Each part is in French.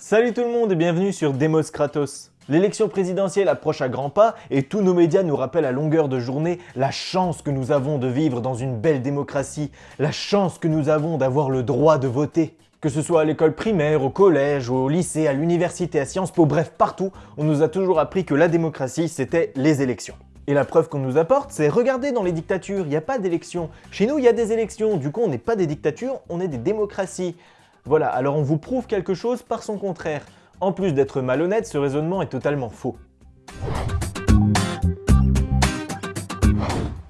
Salut tout le monde et bienvenue sur Demos Kratos. L'élection présidentielle approche à grands pas et tous nos médias nous rappellent à longueur de journée la chance que nous avons de vivre dans une belle démocratie, la chance que nous avons d'avoir le droit de voter. Que ce soit à l'école primaire, au collège, au lycée, à l'université, à Sciences Po, bref partout, on nous a toujours appris que la démocratie c'était les élections. Et la preuve qu'on nous apporte, c'est regardez dans les dictatures, il n'y a pas d'élections. Chez nous, il y a des élections, du coup on n'est pas des dictatures, on est des démocraties. Voilà, alors on vous prouve quelque chose par son contraire. En plus d'être malhonnête, ce raisonnement est totalement faux.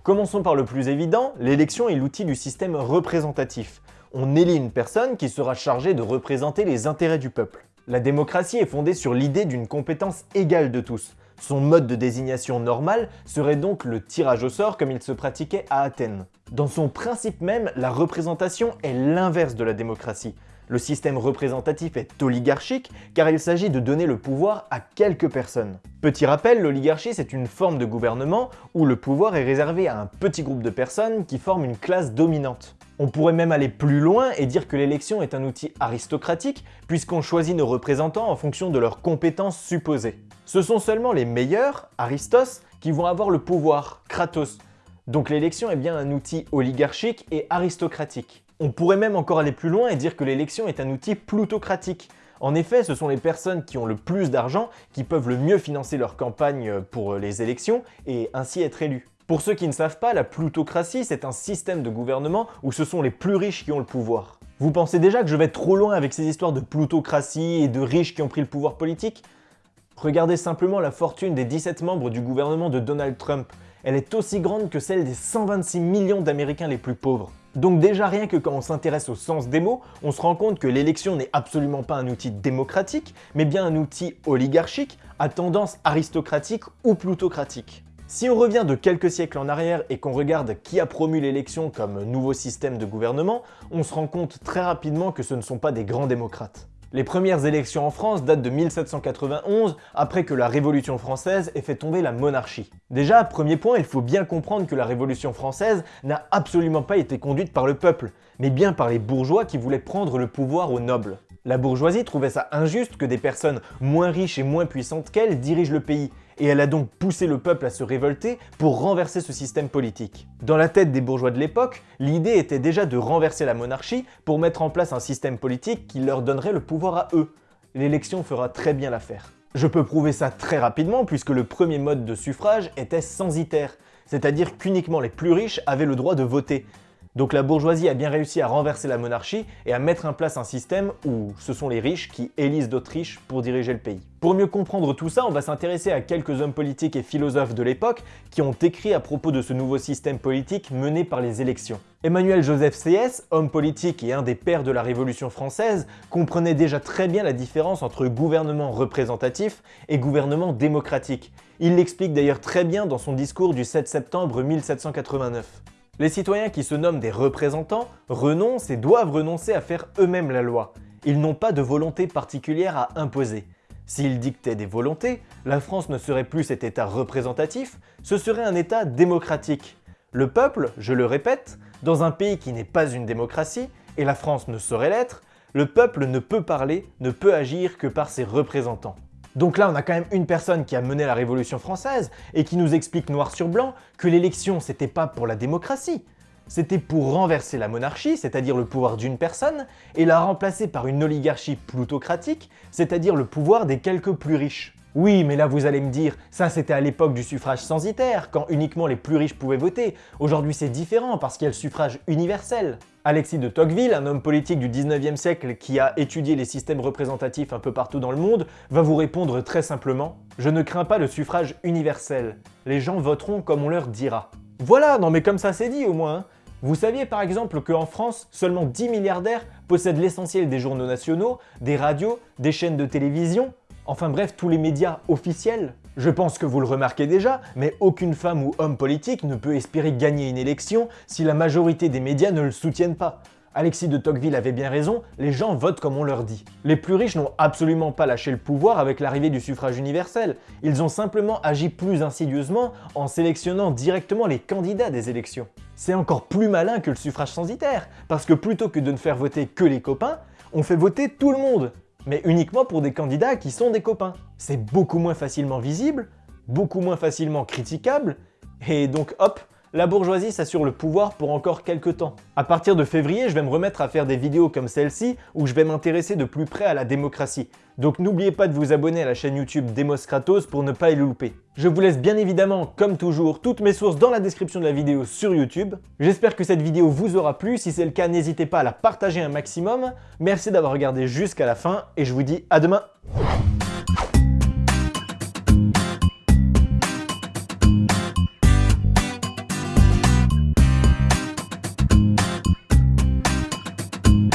Commençons par le plus évident, l'élection est l'outil du système représentatif. On élit une personne qui sera chargée de représenter les intérêts du peuple. La démocratie est fondée sur l'idée d'une compétence égale de tous. Son mode de désignation normal serait donc le tirage au sort comme il se pratiquait à Athènes. Dans son principe même, la représentation est l'inverse de la démocratie. Le système représentatif est oligarchique car il s'agit de donner le pouvoir à quelques personnes. Petit rappel, l'oligarchie c'est une forme de gouvernement où le pouvoir est réservé à un petit groupe de personnes qui forment une classe dominante. On pourrait même aller plus loin et dire que l'élection est un outil aristocratique puisqu'on choisit nos représentants en fonction de leurs compétences supposées. Ce sont seulement les meilleurs, Aristos, qui vont avoir le pouvoir, Kratos. Donc l'élection est bien un outil oligarchique et aristocratique. On pourrait même encore aller plus loin et dire que l'élection est un outil plutocratique. En effet, ce sont les personnes qui ont le plus d'argent qui peuvent le mieux financer leur campagne pour les élections et ainsi être élus. Pour ceux qui ne savent pas, la plutocratie, c'est un système de gouvernement où ce sont les plus riches qui ont le pouvoir. Vous pensez déjà que je vais trop loin avec ces histoires de plutocratie et de riches qui ont pris le pouvoir politique? Regardez simplement la fortune des 17 membres du gouvernement de Donald Trump. Elle est aussi grande que celle des 126 millions d'Américains les plus pauvres. Donc déjà rien que quand on s'intéresse au sens des mots, on se rend compte que l'élection n'est absolument pas un outil démocratique, mais bien un outil oligarchique à tendance aristocratique ou plutocratique. Si on revient de quelques siècles en arrière et qu'on regarde qui a promu l'élection comme nouveau système de gouvernement, on se rend compte très rapidement que ce ne sont pas des grands démocrates. Les premières élections en France datent de 1791, après que la Révolution française ait fait tomber la monarchie. Déjà, premier point, il faut bien comprendre que la Révolution française n'a absolument pas été conduite par le peuple, mais bien par les bourgeois qui voulaient prendre le pouvoir aux nobles. La bourgeoisie trouvait ça injuste que des personnes moins riches et moins puissantes qu'elle dirigent le pays, et elle a donc poussé le peuple à se révolter pour renverser ce système politique. Dans la tête des bourgeois de l'époque, l'idée était déjà de renverser la monarchie pour mettre en place un système politique qui leur donnerait le pouvoir à eux. L'élection fera très bien l'affaire. Je peux prouver ça très rapidement puisque le premier mode de suffrage était censitaire, c'est-à-dire qu'uniquement les plus riches avaient le droit de voter. Donc la bourgeoisie a bien réussi à renverser la monarchie et à mettre en place un système où ce sont les riches qui élisent d'autres riches pour diriger le pays. Pour mieux comprendre tout ça, on va s'intéresser à quelques hommes politiques et philosophes de l'époque qui ont écrit à propos de ce nouveau système politique mené par les élections. Emmanuel Joseph C.S., homme politique et un des pères de la Révolution française, comprenait déjà très bien la différence entre gouvernement représentatif et gouvernement démocratique. Il l'explique d'ailleurs très bien dans son discours du 7 septembre 1789. Les citoyens qui se nomment des représentants renoncent et doivent renoncer à faire eux-mêmes la loi. Ils n'ont pas de volonté particulière à imposer. S'ils dictaient des volontés, la France ne serait plus cet état représentatif, ce serait un état démocratique. Le peuple, je le répète, dans un pays qui n'est pas une démocratie, et la France ne saurait l'être, le peuple ne peut parler, ne peut agir que par ses représentants. Donc là, on a quand même une personne qui a mené la Révolution française et qui nous explique noir sur blanc que l'élection, c'était pas pour la démocratie, c'était pour renverser la monarchie, c'est-à-dire le pouvoir d'une personne, et la remplacer par une oligarchie plutocratique, c'est-à-dire le pouvoir des quelques plus riches. Oui, mais là vous allez me dire, ça c'était à l'époque du suffrage censitaire, quand uniquement les plus riches pouvaient voter. Aujourd'hui c'est différent parce qu'il y a le suffrage universel. Alexis de Tocqueville, un homme politique du 19e siècle qui a étudié les systèmes représentatifs un peu partout dans le monde, va vous répondre très simplement « Je ne crains pas le suffrage universel. Les gens voteront comme on leur dira. » Voilà, non mais comme ça c'est dit au moins hein. Vous saviez par exemple qu'en France, seulement 10 milliardaires possèdent l'essentiel des journaux nationaux, des radios, des chaînes de télévision Enfin bref, tous les médias officiels. Je pense que vous le remarquez déjà, mais aucune femme ou homme politique ne peut espérer gagner une élection si la majorité des médias ne le soutiennent pas. Alexis de Tocqueville avait bien raison, les gens votent comme on leur dit. Les plus riches n'ont absolument pas lâché le pouvoir avec l'arrivée du suffrage universel, ils ont simplement agi plus insidieusement en sélectionnant directement les candidats des élections. C'est encore plus malin que le suffrage censitaire, parce que plutôt que de ne faire voter que les copains, on fait voter tout le monde mais uniquement pour des candidats qui sont des copains. C'est beaucoup moins facilement visible, beaucoup moins facilement critiquable, et donc hop, la bourgeoisie s'assure le pouvoir pour encore quelques temps. À partir de février, je vais me remettre à faire des vidéos comme celle-ci où je vais m'intéresser de plus près à la démocratie. Donc n'oubliez pas de vous abonner à la chaîne YouTube Demos Kratos pour ne pas y louper. Je vous laisse bien évidemment, comme toujours, toutes mes sources dans la description de la vidéo sur YouTube. J'espère que cette vidéo vous aura plu, si c'est le cas n'hésitez pas à la partager un maximum. Merci d'avoir regardé jusqu'à la fin et je vous dis à demain